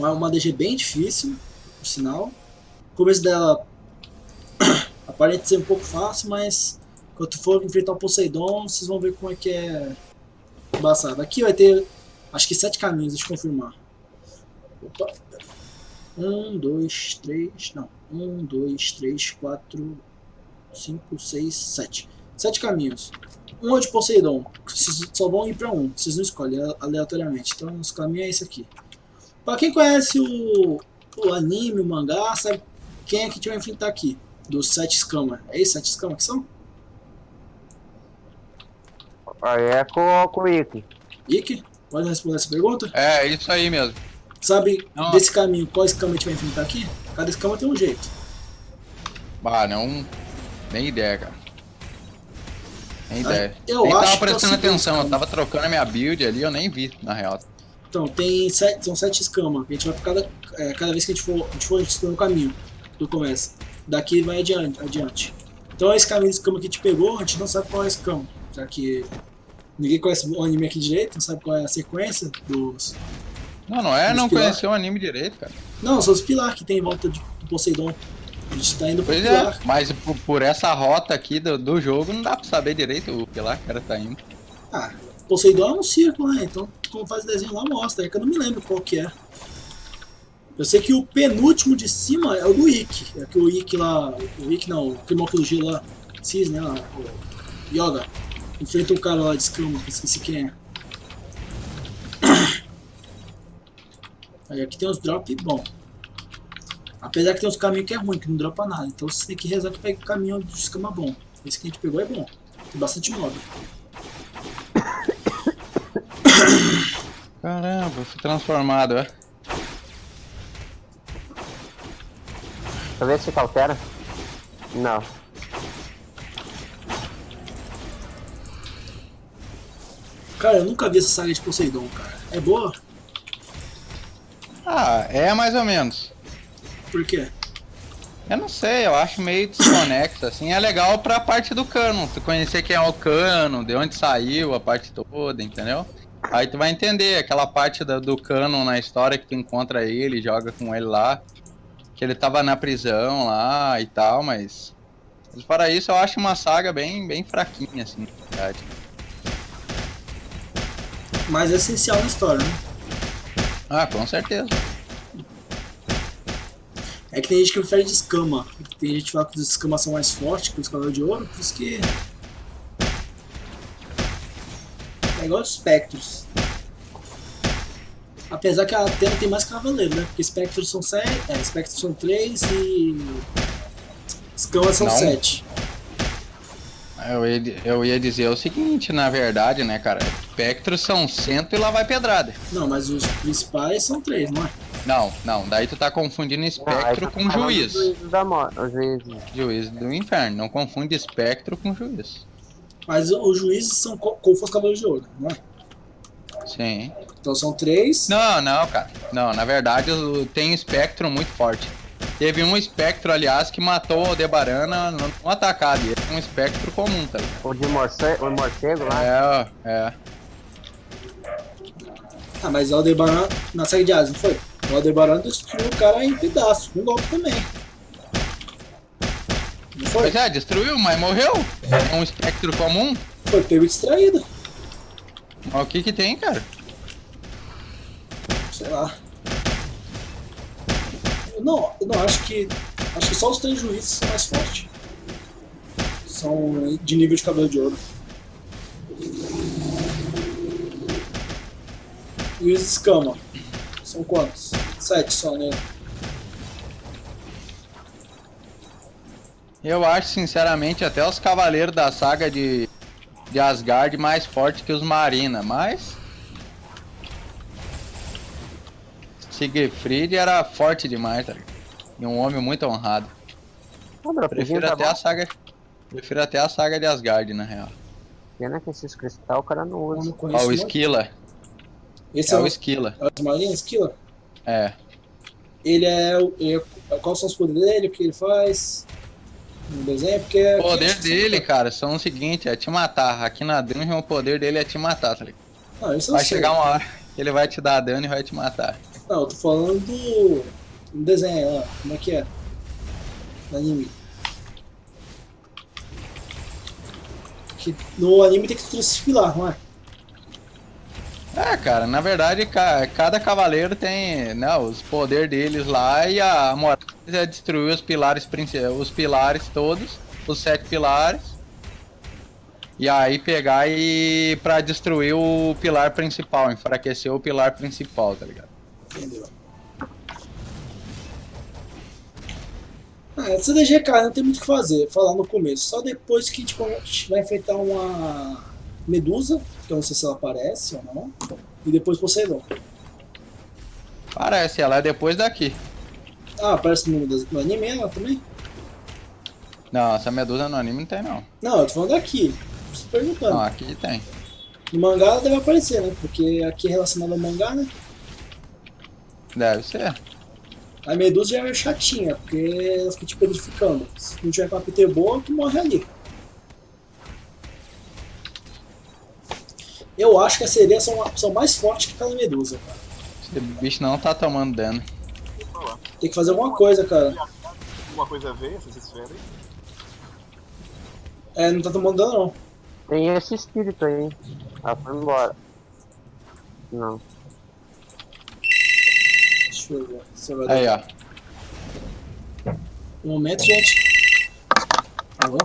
Uma, uma DG bem difícil, por sinal. O começo dela aparenta ser um pouco fácil, mas quando for enfrentar o Poseidon, vocês vão ver como é que é embaçado. Aqui vai ter, acho que sete caminhos, deixa eu confirmar. Opa. Um, dois, três, não. Um, dois, três, quatro, cinco, seis, sete. Sete caminhos. Um é de Poseidon. Vocês só vão ir pra um. Vocês não escolhem aleatoriamente. Então, os caminhos é esse aqui. Pra quem conhece o, o anime, o mangá, sabe quem é que a gente vai enfrentar aqui? Dos sete escamas. É esses sete escamas que são? Aí é com, com o Ikki. Ikki? Pode responder essa pergunta? É, isso aí mesmo. Sabe Não. desse caminho, qual escama a gente vai enfrentar aqui? Cada escama tem um jeito. Bah, não. Nem ideia, cara. Nem ideia. eu nem acho tava que é prestando atenção, eu tava trocando a minha build ali, eu nem vi, na real. Então, tem sete, são sete escamas. A gente vai por cada, é, cada vez que a gente for, a gente for estudando o caminho do começo. Daqui vai adiante, adiante. Então esse caminho de escama que a gente pegou, a gente não sabe qual é a escama. Já que ninguém conhece o anime aqui direito, não sabe qual é a sequência dos. Não, não é não pilar. conhecer o anime direito, cara. Não, são os pilares que tem em volta de, do Poseidon. A gente tá indo pro Pois pilar. é, mas por, por essa rota aqui do, do jogo não dá pra saber direito o lá que o cara tá indo. Ah, Poseidon é um círculo, né? Então, como faz o desenho lá, mostra. É que eu não me lembro qual que é. Eu sei que o penúltimo de cima é o do Ikki. É que o Ikki lá... O Ikki não, o Krimoklogi lá, Cis, né? Lá, o Yoga. Enfrenta um cara lá de escama, esqueci quem é. Aí aqui tem os drop bom. Apesar que tem uns caminhos que é ruim, que não dropa nada. Então você tem que rezar que pega o caminho de escama bom. Esse que a gente pegou é bom. Tem bastante mob. Caramba, eu fui transformado, é. Deixa eu ver se altera. Não. Cara, eu nunca vi essa saga de Poseidon, cara. É boa? Ah, é mais ou menos. Por quê? Eu não sei, eu acho meio desconexo, assim, é legal pra parte do cano, tu conhecer quem é o cano, de onde saiu a parte toda, entendeu? Aí tu vai entender aquela parte da- do cano na história que tu encontra ele, joga com ele lá, que ele tava na prisão lá e tal, mas... mas Fora isso, eu acho uma saga bem, bem fraquinha, assim, na verdade. Mas é essencial na história, né? Ah, com certeza. É que tem gente que prefere de escama. Tem gente que fala que os escamas são mais fortes que os cavaleiros de ouro, por isso que. É igual os espectros. Apesar que a Atena tem mais cavaleiro, né? Porque espectros são sete. É, espectros são três e. Escamas são Não. sete. Eu ia, eu ia dizer o seguinte, na verdade, né, cara, espectros são cento e lá vai pedrada. Não, mas os principais são três, não é? Não, não, daí tu tá confundindo espectro tá com juiz. do Juízes da morte. Juízes. Juiz do inferno, não confunde espectro com juiz. Mas os juízes são co- como fosse cavaleiros de ouro, não é? Sim. Então são três. Não, não, cara. Não, na verdade tem um espectro muito forte. Teve um espectro, aliás, que matou o Aldebarana num atacado. E esse é um espectro comum, tá ligado? O de morcego, o morcego lá. É, é. Ah, mas o Aldebaran na série de Asas, não foi? O Aldebaran destruiu o cara em pedaços, com um golpe também. Foi? Pois é, destruiu, mas morreu. É um espectro comum. Foi pego distraído. Mas o que que tem, cara? Sei lá. Eu não, eu não acho que. Acho que só os três juízes são mais fortes. São de nível de cabelo de ouro. E os escama? São quantos? Sete só, né? Eu acho, sinceramente, até os cavaleiros da saga de, de Asgard mais fortes que os Marina, mas... Siegfried era forte demais, tá ligado? E um homem muito honrado. Prefiro tá até bom. a saga... Prefiro até a saga de Asgard, na real. Pena que esses cristal o cara não usa. Ó, o. Esquila. Esse É é, o Esquila. é o Marinha Esquila? É. Ele é, o- ele é. Quais são os poderes dele? O que ele faz? No desenho? Porque. O poder dele, cara, são o seguinte, é te matar. Aqui na dungeon o poder dele é te matar, tá ligado? Não, isso Vai sei. chegar uma hora. ele vai te dar dano e vai te matar. Não, eu tô falando do, do desenho lá. Como é que é? No anime. Que no anime tem que transfilar, não é? É, cara, na verdade, ca- cada cavaleiro tem né, os poderes deles lá e a moral é destruir os pilares, os pilares todos, os sete pilares. E aí pegar e pra destruir o pilar principal, enfraquecer o pilar principal, tá ligado? Entendeu? Ah, essa DG, cara, não tem muito o que fazer, falar no começo. Só depois que tipo, a gente vai enfrentar uma Medusa, que eu não sei se ela aparece ou não, e depois Poseidon. Parece, ela é depois daqui. Ah, aparece no, no anime ela também? Não, essa medusa no anime não tem não. Não, eu tô falando daqui. Tô perguntando. Não, aqui tem. No mangá ela deve aparecer, né? Porque aqui é relacionado ao mangá, né? Deve ser. A Medusa já é meio chatinha, porque ela fica te petrificando. Se não tiver com uma PT boa, tu morre ali. Eu acho que as sereias são, são mais fortes que aquela Medusa, cara. Esse bicho não tá tomando dano. Tem que fazer alguma coisa, cara. Alguma coisa a ver essas esferas aí? É, não tá tomando dano não. Tem esse espírito aí. Ah, foi embora. Não. Deixa eu ver se vai dar. Aí, ó. Um momento, gente. Alô?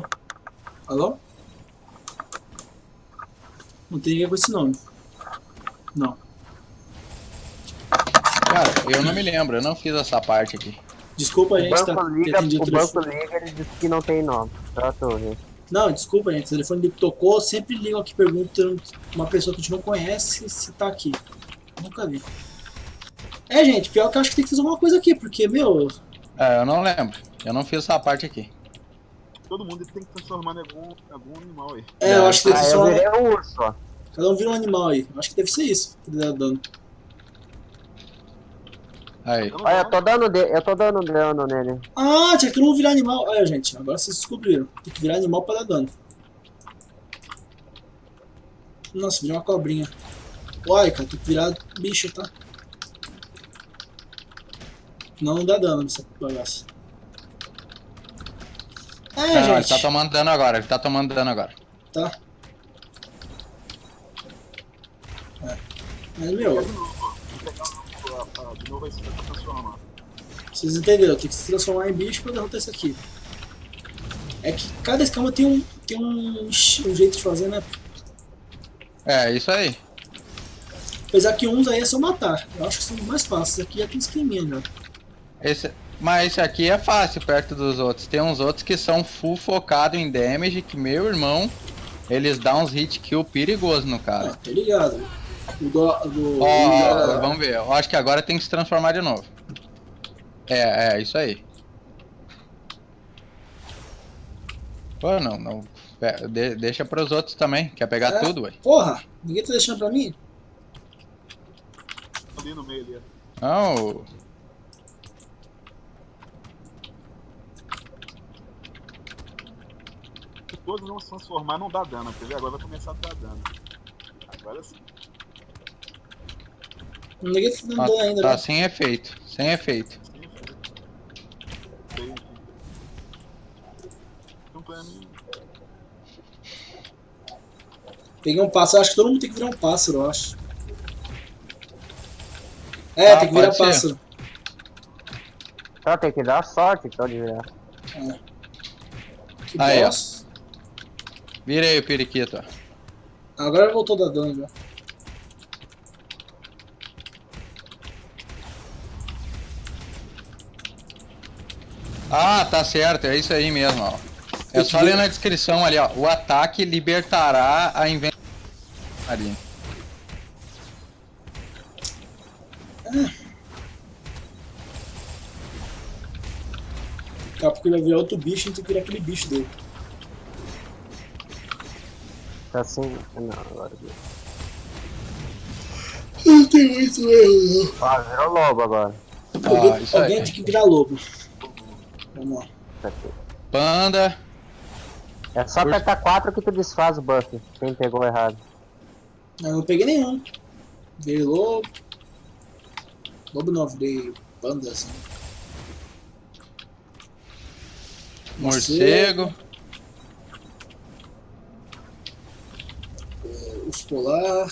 Alô? Não tem ninguém com esse nome. Não. Cara, eu não me lembro, eu não fiz essa parte aqui. Desculpa, O gente, tá banco ter liga, atendido o o banco liga, ele disse que não tem nome. Pra tu ver. Não, desculpa, gente. O telefone dele tocou. Sempre ligam aqui perguntando uma pessoa que a gente não conhece se tá aqui. Nunca vi. É, gente, pior que eu acho que tem que fazer alguma coisa aqui, porque, meu. É, eu não lembro. Eu não fiz essa parte aqui. Todo mundo tem que transformar em algum, algum animal aí. É, eu acho que deve Ah, ser só. virei um urso, ó. Cada um vira um animal aí. Eu acho que deve ser isso que dá dano. Aí. Olha, eu tô dando, de... eu tô dano dano nele. Ah, tinha que não virar animal. Olha, gente, agora vocês descobriram. Tem que virar animal pra dar dano. Nossa, virou uma cobrinha. Olha, cara, tem que virar bicho, tá? Não, não dá dano nessa bagaça. É, Não, ele gente. tá tomando dano agora, ele tá tomando dano agora. Tá. É. Mas, meu, pra transformar. vocês entenderam? Tem que se transformar em bicho pra derrotar isso aqui. É que cada escama tem um, tem um, um jeito de fazer, né? É, isso aí. Apesar que uns aí é só matar. Eu acho que são mais fáceis. Aqui já tem esqueminha já. Esse, mas esse aqui é fácil perto dos outros. Tem uns outros que são full focado em damage, que meu irmão, eles dão uns hit kill perigoso no Ah, cara. tô ligado. O do. do Ó, o- vamos ver. Eu acho que agora tem que se transformar de novo. É, é, isso aí. Pô, não, não. Pe- de- deixa pros outros também. Quer pegar É. tudo, ué? Porra, ninguém tá deixando pra mim? Ali no meio ali. ó. Não. Todos não se transformar, não dá dano. Quer ver? Agora vai começar a dar dano. Agora sim. Ninguém tá dando Tá, dano ainda, tá né? sem efeito. Sem efeito. Filho. Tem- Então pra mim. Peguei um pássaro. Acho que todo mundo tem que virar um pássaro, eu acho. É, Ah, tem que virar ser. pássaro. Só tem que dar sorte então de virar. Que Aí, bosta. Virei o periquito. Agora voltou a dar dano já. Ah, tá certo, é isso aí mesmo, ó. É só ler na descrição ali, ó. O ataque libertará a invenção. Ali. Daqui a pouco ele vai virar outro bicho e tem que virar aquele bicho dele. Tá assim. Não, agora. viu. Não tem muito erro, Ó, virou lobo agora. Ah, Alguém, isso alguém tem que virar lobo. Vamos lá. Tá. Panda. É só Por- apertar 4 que tu desfaz o buff. Quem pegou errado. Eu não peguei nenhum. Virei lobo. Lobo não, virei panda assim. Morcego. Urso polar,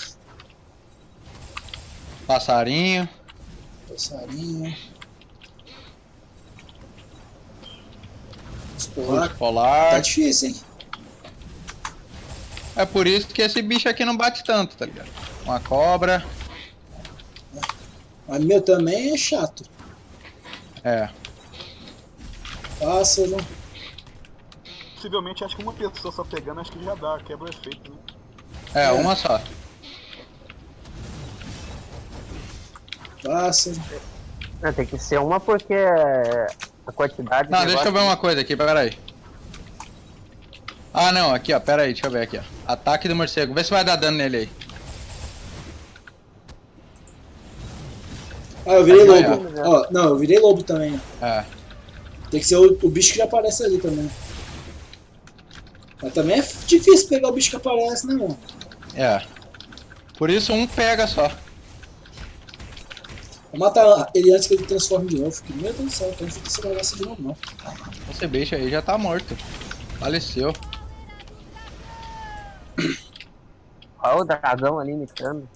Passarinho. passarinho. Urso polar. Urso Tá polar. difícil, hein? É por isso que esse bicho aqui não bate tanto, tá ligado? Uma cobra. Mas meu também é chato. É. Pássaro. Possivelmente acho que uma pessoa só pegando acho que já dá, quebra o efeito, né? É, É. uma só. Pássaro. É, tem que ser uma porque a quantidade. Não, de deixa eu ver uma coisa aqui, peraí. Ah, não, aqui, ó, pera aí, deixa eu ver aqui, ó. Ataque do morcego, vê se vai dar dano nele aí. Ah, eu virei Aí, lobo. ó. Ó, não, eu virei lobo também. É. Tem que ser o, o bicho que já aparece ali também. Mas também é difícil pegar o bicho que aparece, né, mano? É. Por isso um pega só. Vou matar ele antes que ele transforme de novo. Porque, meu Deus do céu, eu fazer esse negócio de novo, não. Esse bicho aí já tá morto. Faleceu. Olha o dragão ali imitando.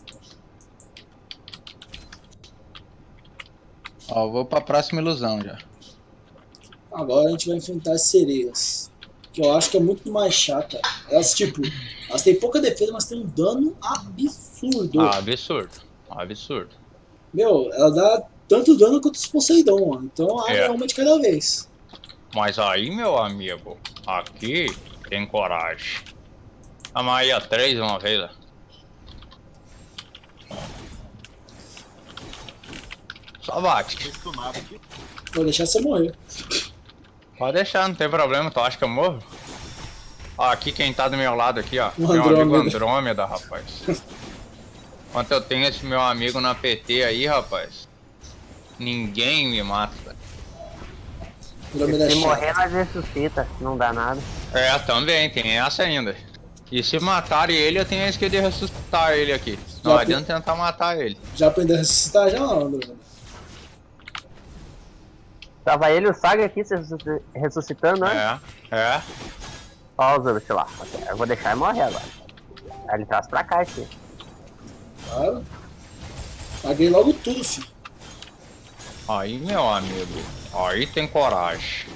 Ó, eu vou pra próxima ilusão já. Agora a gente vai enfrentar as sereias. Que eu acho que é muito mais chata. Elas, tipo, elas têm pouca defesa, mas têm um dano absurdo. Ah, absurdo. Absurdo. Meu, ela dá tanto dano quanto os Poseidon, ó. Então a É. é uma de cada vez. Mas aí, meu amigo, aqui tem coragem. A três uma vez, ó. Só bate. Vou deixar você morrer. Pode deixar, não tem problema, tu acha que eu morro? Ó, aqui quem tá do meu lado aqui, ó. Um meu amigo Andrômeda. Andrômeda, rapaz. Enquanto eu tenho esse meu amigo na PT aí, rapaz. Ninguém me mata. Andrômeda Se chata. morrer, nós ressuscita, não dá nada. É, também, tem essa ainda. E se matarem ele, eu tenho a esquerda de ressuscitar ele aqui. Não Já adianta tentar matar ele. Já aprendeu a ressuscitar já Andrômeda? Tava ele e o Saga aqui se ressusci- ressuscitando, né? É, é. Ó, os outros lá. Eu vou deixar ele morrer agora. Aí ele traz pra cá esse. Claro. Paguei logo tudo, filho. Aí, meu amigo, aí tem coragem.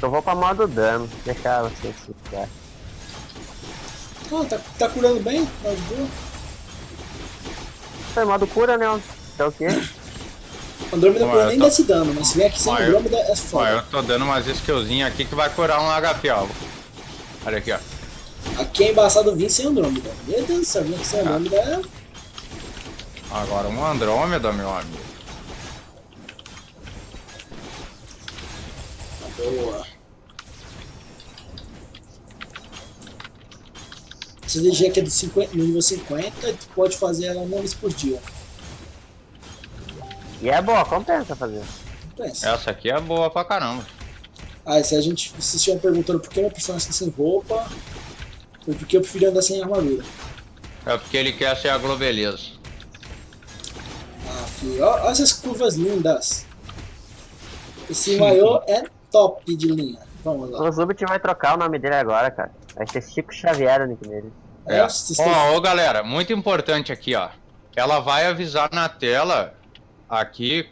Eu vou pra modo dano. Deixar você se quiser. Ah, tá, tá curando bem? Tá de boa. Foi modo cura, né? Então o quê? Andrômeda Ué, nem tô- desse dano, mas se vier aqui sem Ué, Andrômeda é foda. eu tô dando umas skillzinhas aqui que vai curar um HP, ó. Olha aqui, ó. Aqui é embaçado vir sem Andrômeda. Meu Deus do céu, vir aqui sem Andrômeda é. Agora um Andrômeda, meu amigo. Boa. Essa DG aqui é do 50, no nível 50, tu pode fazer ela uma vez por dia. E é boa, compensa fazer. Pensa. Essa aqui é boa pra caramba. Ah, e se a gente vocês estiverem perguntando por que meu personagem está sem roupa, foi porque eu preferi andar sem armadura. É porque ele quer ser a globeleza. Ah, filho, olha essas curvas lindas. Esse maiô é top de linha. Vamos lá. O Zubit vai trocar o nome dele agora, cara. Vai ser Chico Xavier o nick dele. É. têm- Ó, ô galera, muito importante aqui, ó. Ela vai avisar na tela aqui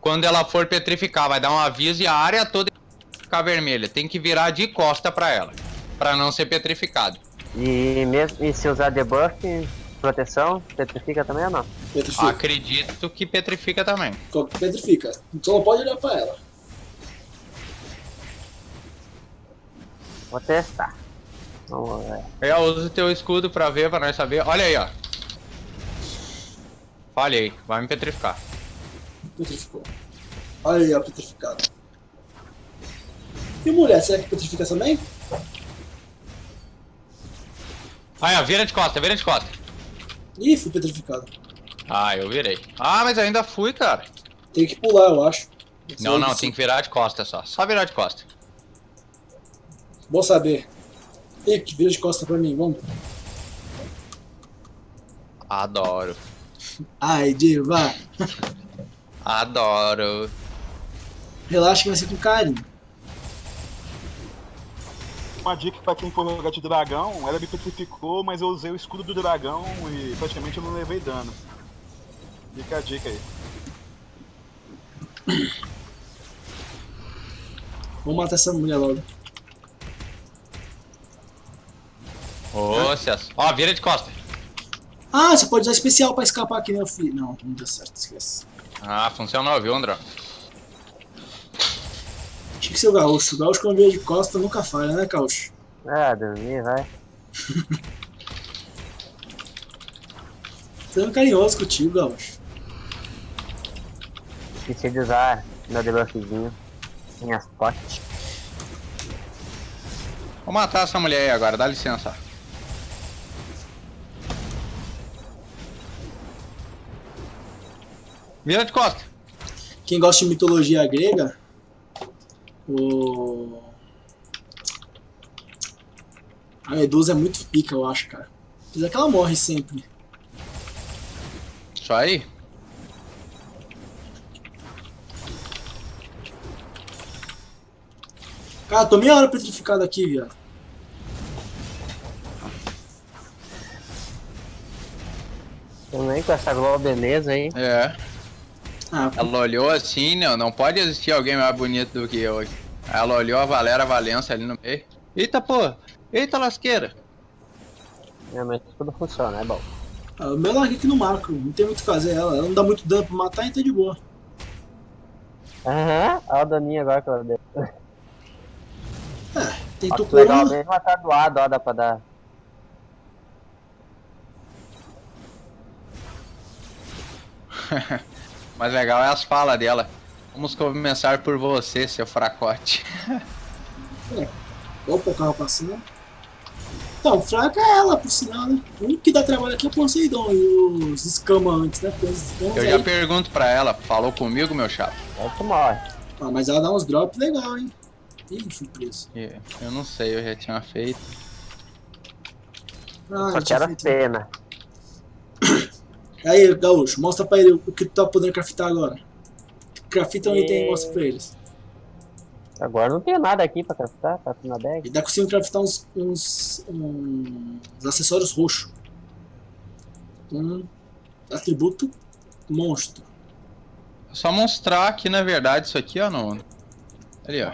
quando ela for petrificar, vai dar um aviso e a área toda ficar vermelha. Tem que virar de costa pra ela, pra não ser petrificado. E, mesmo, e se usar debuff, proteção, petrifica também ou não? Petrifica. Acredito que petrifica também. Petrifica. Só não pode olhar pra ela. Vou testar. Vamos ver. É, usa o teu escudo pra ver, pra nós saber. Olha aí, ó. Falhei, vai me petrificar. Petrificou. Olha aí, ó, petrificado. E mulher, será que petrifica também? Aí, ó, vira de costa, vira de costa. Ih, fui petrificado. Ah, eu virei. Ah, mas ainda fui, cara. Tem que pular, eu acho. Não, não, tem que virar de costa só. Só virar de costa. Bom saber. Ih, que vira de costa pra mim, vamos. Adoro. Ai, diva. Adoro. Relaxa que vai ser com carinho. Uma dica pra quem for jogar de dragão, ela me petrificou, mas eu usei o escudo do dragão e praticamente eu não levei dano. Fica a dica aí. Vamos matar essa mulher logo. Ô, Celso. Ó, vira de costa. Ah, você pode usar especial pra escapar aqui, né, filho? Não, não deu certo, esquece. Ah, funcionou, viu, André? Tinha que ser o gaúcho. O gaúcho quando de costa nunca falha, né, gaúcho? Ah, dormir, vai. Sendo carinhoso contigo, gaúcho. Esqueci de usar meu debuffzinho. Minhas potes. Vou matar essa mulher aí agora, dá licença. Vira de costa. Quem gosta de mitologia grega, o. A Medusa é muito pica, eu acho, cara. Apesar que ela morre sempre. Isso aí. Cara, tô meia hora petrificado aqui, viado. Também com essa globo beleza aí. É. Ah, Ela olhou assim, não, não pode existir alguém mais bonito do que eu. Ela olhou a Valera Valença ali no meio. Eita, pô! Eita, lasqueira! Realmente tudo funciona, é bom. ah, o meu larguei aqui no macro, não tem muito o que fazer ela. Ela não dá muito dano pra matar, então de boa. Aham, olha o daninho agora que ela deu. É, tem Tucuru. legal, mesmo ela tá doado, ó, dá pra dar. Mas legal é as falas dela. Vamos começar por você, seu fracote. Opa, o carro passando. Então, fraca é ela, por sinal, né? O único que dá trabalho aqui é o Poseidon e os escama antes, né? Escamas Eu aí- já pergunto pra ela, falou comigo, meu chapa? Aí tu morre. Ah, mas ela dá uns drops legal, hein? Ih, fui preso. E Eu não sei, eu já tinha feito. Ah, Só tinha quero feito. pena. Aí, Gaúcho, mostra pra ele o que tu tá podendo craftar agora. Crafta um E- item e mostra pra eles. Agora não tem nada aqui pra craftar, tá na bag. Ele tá conseguindo craftar uns, uns, uns acessórios roxos. Um atributo monstro. É Só mostrar que na verdade isso aqui, ó, no. Ali, ó.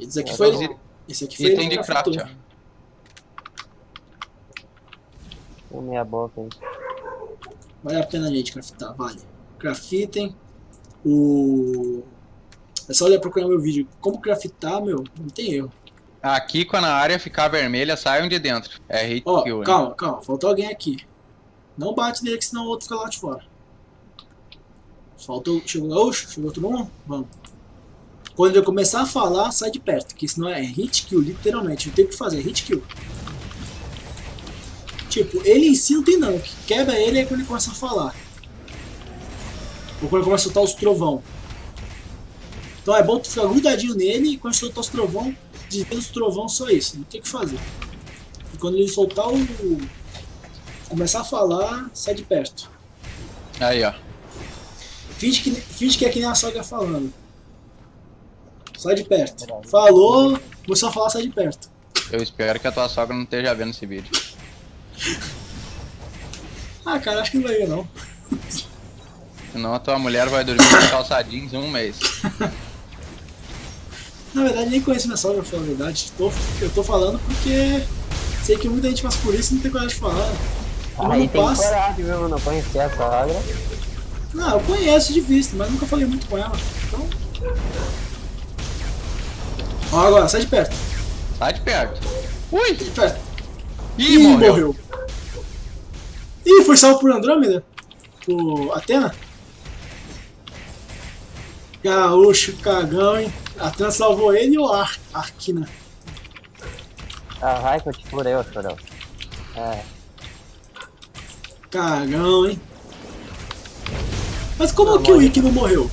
Esse aqui É, foi. Esse aqui foi Item de craft, craftou. ó. Meia boca aí. Vale a pena, gente, craftar, vale. Craftem. O. É só olhar procurar meu vídeo. Como craftar, meu, não tem erro. Aqui, quando a área ficar vermelha, saiam de dentro. É hit Ó, kill, né? calma, calma, faltou alguém aqui. Não bate nele, que senão o outro fica lá de fora. Faltou. Chegou Gaúcho? Chegou todo mundo? Vamos. Quando ele começar a falar, sai de perto, que senão é hit kill, literalmente. Não tem o que fazer, é hit kill. Tipo, ele em si não tem não. O que quebra ele é quando ele começa a falar. Ou quando ele começa a soltar os trovão. Então é bom tu ficar grudadinho nele e quando soltar os trovão, desvia os trovão só isso. Não tem o que fazer. E quando ele soltar o. começar a falar, sai de perto. Aí, ó. Finge que, finge que é que nem a sogra falando. Sai de perto. Falou, começou a falar, sai de perto. Eu espero que a tua sogra não esteja vendo esse vídeo. Ah, cara, acho que não vai ver não. Senão a tua mulher vai dormir com calçadinhos um mês. Na verdade, nem conheço minha sogra, pra falar a verdade. Tô, eu tô falando porque sei que muita gente passa por isso e não tem coragem de falar. Como Aí não tem passa. coragem, viu? Não conhecer a sogra. Não, eu conheço de vista, mas nunca falei muito com ela. Então. Ó, agora, sai de perto. Sai de perto. Ui! Sai de perto. Ih, morreu. Ih, foi salvo por Andrômeda? Por Atena? Gaúcho, cagão, hein? Atena salvou ele ou Ar Arquina? Ah, vai que eu te furei, ô chorão. É, Cagão, hein? Mas como Não, que o. Ikki não morreu?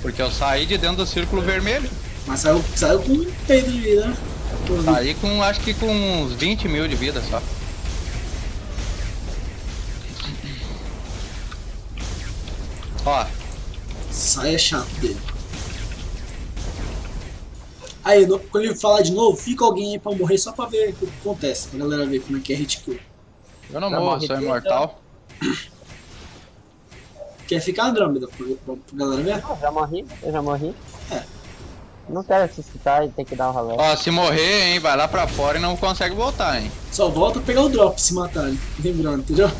Porque eu saí de dentro do círculo vermelho. Mas saiu, saiu com um peido de vida, né? Tá aí com, acho que com uns 20 mil de vida só. Ó. Sai é chato dele. Aí, no, quando ele falar de novo, fica alguém aí pra morrer só pra ver o que acontece. Pra galera ver como é que é hit kill. Eu não morro, sou imortal. Quer ficar Andrômeda pra, pra, pra galera ver? Eu já morri, eu já morri. É. Não quero ressuscitar e ter que dar um rolê. Ó, se morrer, hein, vai lá pra fora e não consegue voltar, hein. Só volta a pegar o drop se matarem. Lembrando, entendeu?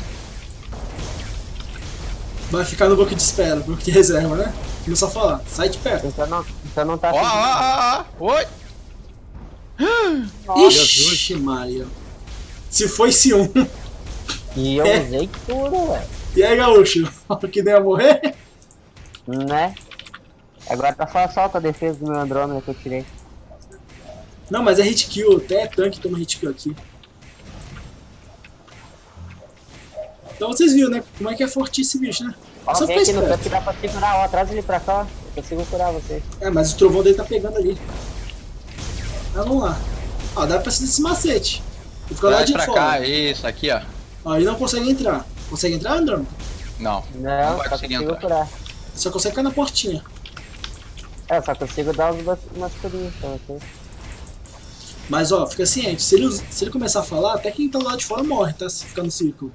Vai ficar no banco de espera, banco de reserva, né? Começar a falar, sai de perto. Então não, então não tá Ó, ó, ó, ó, oi. Ixi, Maria. Se foi esse um. E eu É. usei tudo, velho. E aí, gaúcho? Que nem ia morrer? Né? Agora tá só, só com a defesa do meu Andrômeda que eu tirei. Não, mas é hit kill, até tanque toma hit kill aqui. Então vocês viram, né? Como é que é forte esse bicho, né? Ó, Só fica no esperto. canto que dá pra segurar, ó. Traz ele pra cá, ó. Eu consigo curar você. É, mas o trovão dele tá pegando ali. Ah, vamos lá. Ó, dá pra fazer esse macete. Vou ficar lá de pra fora. cá, isso, aqui, ó. Ó, ele não consegue entrar. Consegue entrar, Andrômeda? Não, Não, Não vai só conseguir consigo entrar. curar. Só consegue ficar na portinha. É, só consigo dar uns, umas curinhas pra você. Mas ó, fica ciente, se ele, se ele começar a falar, até quem tá lá de fora morre, tá? Se ficar no círculo.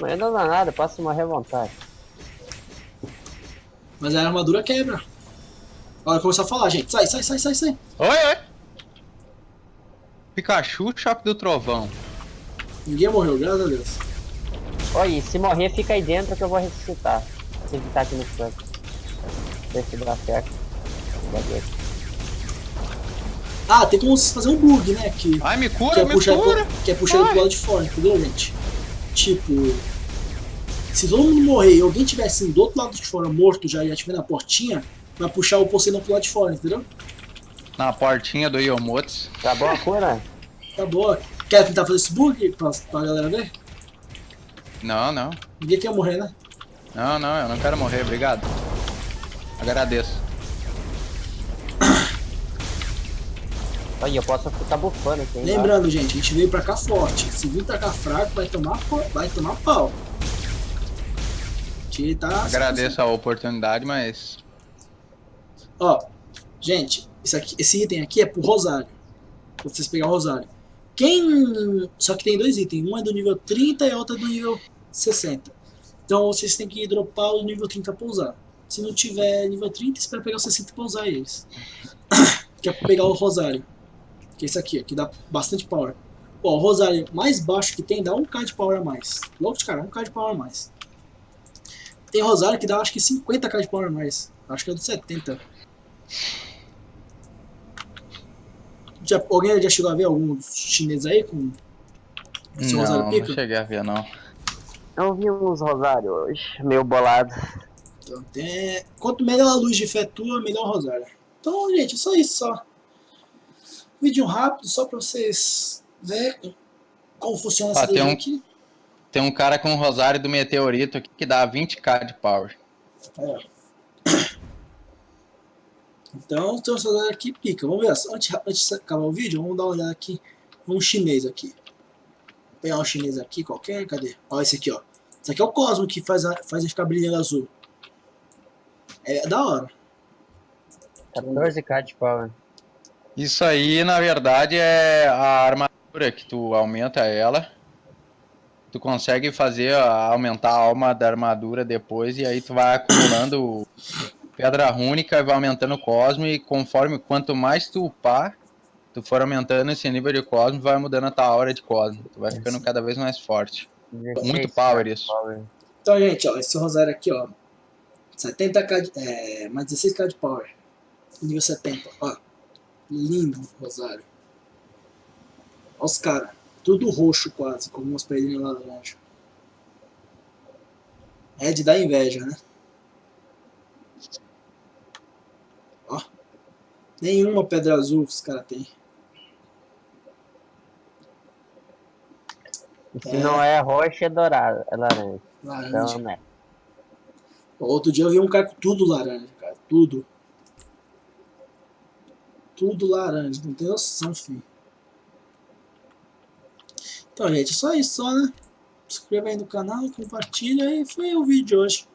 Mas não dá nada, posso morrer à vontade. Mas a armadura quebra. Olha, começar a falar, gente. Sai, sai, sai, sai, sai. Oi, oi. Pikachu, choque do trovão. Ninguém morreu, graças a Deus. Oi, se morrer, fica aí dentro que eu vou ressuscitar. Se ficar aqui no canto. Ver se dá certo. Cadê? Ah, tem como fazer um bug, né? Que, Ai, me que cura, é me puxar, cura. pro, que é puxar ele pro Ai. lado de fora, entendeu, gente? Tipo, se todo mundo morrer e alguém tivesse assim, do outro lado de fora morto já e estiver na portinha, vai puxar o Poseidon pro lado de fora, entendeu? Na portinha do Yomotsu. Tá bom a cura? Tá boa. Quer tentar fazer esse bug pra, pra galera ver? Não, não. Ninguém quer morrer, né? Não, não, eu não quero morrer, obrigado. Agradeço. Olha, eu posso ficar bufando aqui. hein, Lembrando, gente, a gente veio pra cá forte. Se vir pra cá fraco, vai tomar, vai tomar pau. Gente tá... Agradeço a oportunidade, mas. Ó, gente, isso aqui, esse item aqui é pro Rosário. Pra vocês pegar o Rosário. Quem... Só que tem dois itens. Um é do nível 30 e a outra é do nível 60. Então vocês têm que dropar o nível 30 pra usar. Se não tiver nível 30, espera pegar o 60 pra usar eles. que é pra pegar o Rosário. Que é esse aqui, ó, que dá bastante power. Ó, o Rosário mais baixo que tem dá 1k de power a mais. Logo de cara, 1k de power a mais. Tem Rosário que dá acho que 50k de power a mais. Acho que é do 70. Já, alguém já chegou a ver alguns chineses aí com esse Não, Rosário não pica? cheguei a ver, não. Eu vi uns rosários hoje, meio bolado. Então, tem... Quanto melhor a luz de fé tua, melhor o Rosário. Então, gente, é só isso, só. Vídeo rápido, só pra vocês verem como funciona essa Ah, tem daí um- aqui. Tem um cara com um rosário do meteorito aqui que dá 20k de power. Ó. Então, tem um Rosário aqui, pica. Vamos ver, antes, antes de acabar o vídeo, vamos dar uma olhada aqui num chinês aqui. Vou pegar um chinês aqui qualquer, cadê? Ó, esse aqui, ó. Esse aqui é o Cosmo que faz, a, faz ele ficar brilhando azul. É da hora. 14k de power. Isso aí, na verdade, é a armadura que tu aumenta ela. Tu consegue fazer aumentar a alma da armadura depois e aí tu vai acumulando pedra rúnica e vai aumentando o cosmo e conforme quanto mais tu upar, tu for aumentando esse nível de cosmo, vai mudando a tua aura de cosmo. Tu vai ficando cada vez mais forte. 16 Muito power isso. Então, gente, ó, esse rosário aqui, ó. 70k, de, é, mais 16k de power. Nível 70, ó. Lindo rosário. Ó os caras. Tudo roxo quase, com umas pedrinhas laranja. É de dar inveja, né? Ó. Nenhuma pedra azul os caras têm. Se não é roxa, é dourado, é laranja. Laranja. Então, né? Outro dia eu vi um cara com tudo laranja, cara. Tudo. Tudo laranja. Não tem noção, filho. Então, gente, só isso, só, né? Se inscreva aí no canal, compartilha e foi o vídeo de hoje.